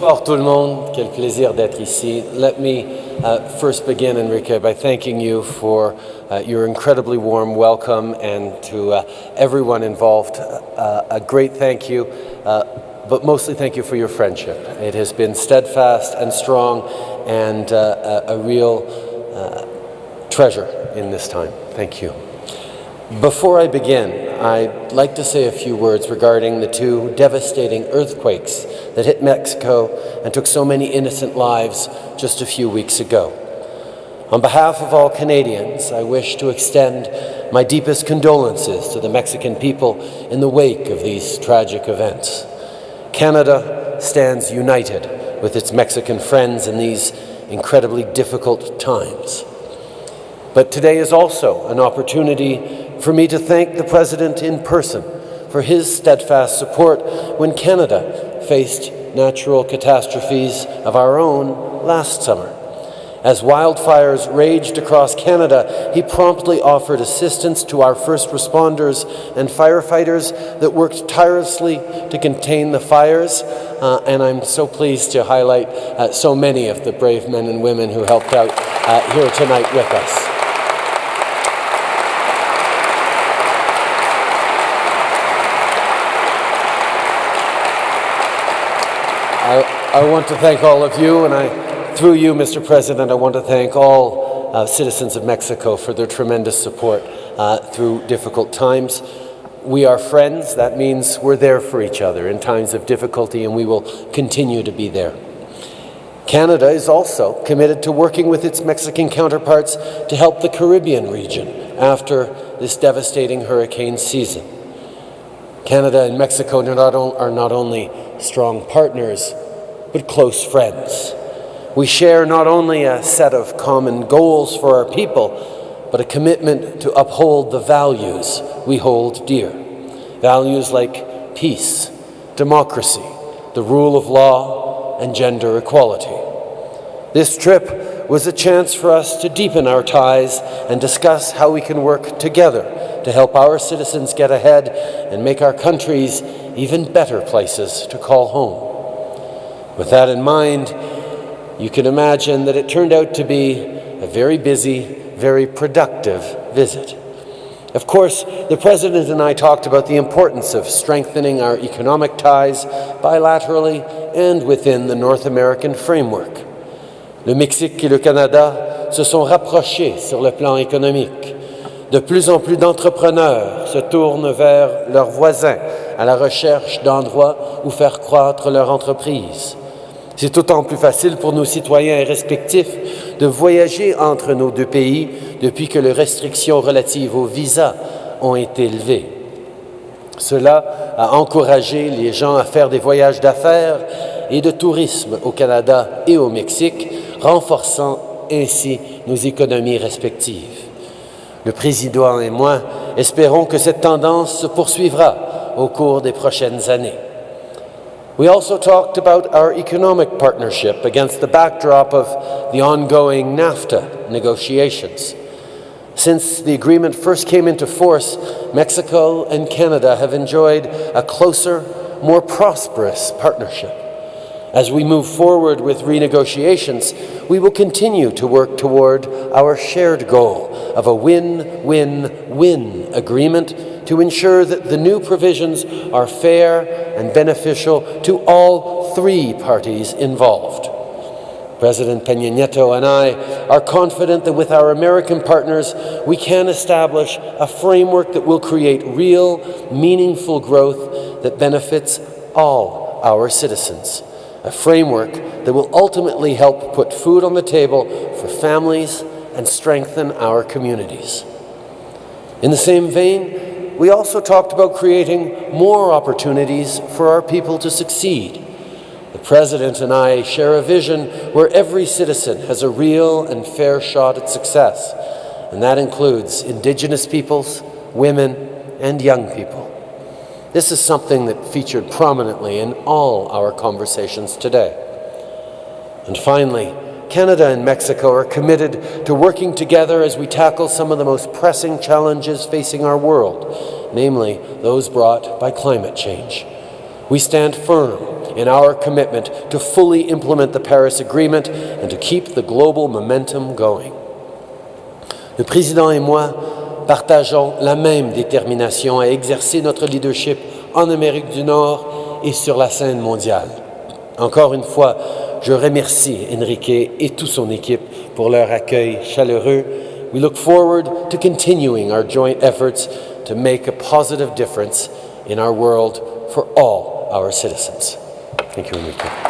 Bonsoir tout le monde. Quel plaisir d'être ici. Let me uh, first begin, Enrique, by thanking you for uh, your incredibly warm welcome and to uh, everyone involved. Uh, a great thank you, uh, but mostly thank you for your friendship. It has been steadfast and strong and uh, a, a, real treasure in this time. Thank you. Before I begin, I'd like to say a few words regarding the two devastating earthquakes that hit Mexico and took so many innocent lives just a few weeks ago. On behalf of all Canadians, I wish to extend my deepest condolences to the Mexican people in the wake of these tragic events. Canada stands united with its Mexican friends in these incredibly difficult times. But today is also an opportunity for me to thank the President in person for his steadfast support when Canada faced natural catastrophes of our own last summer. As wildfires raged across Canada, he promptly offered assistance to our first responders and firefighters that worked tirelessly to contain the fires. Uh, and I'm so pleased to highlight uh, so many of the brave men and women who helped out uh, here tonight with us. I want to thank all of you, and I, through you, Mr. President, I want to thank all uh, citizens of Mexico for their tremendous support uh, through difficult times. We are friends. That means we're there for each other in times of difficulty, and we will continue to be there. Canada is also committed to working with its Mexican counterparts to help the Caribbean region after this devastating hurricane season. Canada and Mexico are not only strong partners, but close friends. We share not only a set of common goals for our people, but a commitment to uphold the values we hold dear. Values like peace, democracy, the rule of law, and gender equality. This trip was a chance for us to deepen our ties and discuss how we can work together to help our citizens get ahead and make our countries even better places to call home. With that in mind, you can imagine that it turned out to be a very busy, very productive visit. Of course, the President and I talked about the importance of strengthening our economic ties bilaterally and within the North American framework. Le Mexique et le Canada se sont rapprochés sur le plan économique. De plus en plus d'entrepreneurs se tournent vers leurs voisins à la recherche d'endroits où faire croître leur entreprise. C'est d'autant plus facile pour nos citoyens respectifs de voyager entre nos deux pays depuis que les restrictions relatives aux visas ont été levées. Cela a encouragé les gens à faire des voyages d'affaires et de tourisme au Canada et au Mexique, renforçant ainsi nos économies respectives. Le président et moi espérons que cette tendance se poursuivra au cours des prochaines années. We also talked about our economic partnership against the backdrop of the ongoing NAFTA negotiations. Since the agreement first came into force, Mexico and Canada have enjoyed a closer, more prosperous partnership. As we move forward with renegotiations, we will continue to work toward our shared goal of a win-win-win agreement to ensure that the new provisions are fair and beneficial to all three parties involved. President Peña Nieto and I are confident that with our American partners, we can establish a framework that will create real, meaningful growth that benefits all our citizens. A framework that will ultimately help put food on the table for families and strengthen our communities. In the same vein, we also talked about creating more opportunities for our people to succeed. The President and I share a vision where every citizen has a real and fair shot at success, and that includes Indigenous peoples, women, and young people. This is something that featured prominently in all our conversations today. And finally, Canada and Mexico are committed to working together as we tackle some of the most pressing challenges facing our world, namely those brought by climate change. We stand firm in our commitment to fully implement the Paris Agreement and to keep the global momentum going. Le président et moi partageons la même détermination à exercer notre leadership en Amérique du Nord et sur la scène mondiale. Encore une fois, je remercie Enrique et toute son équipe pour leur accueil chaleureux. We look forward to continuing our joint efforts to make a positive difference in our world for all our citizens. Thank you, Enrique.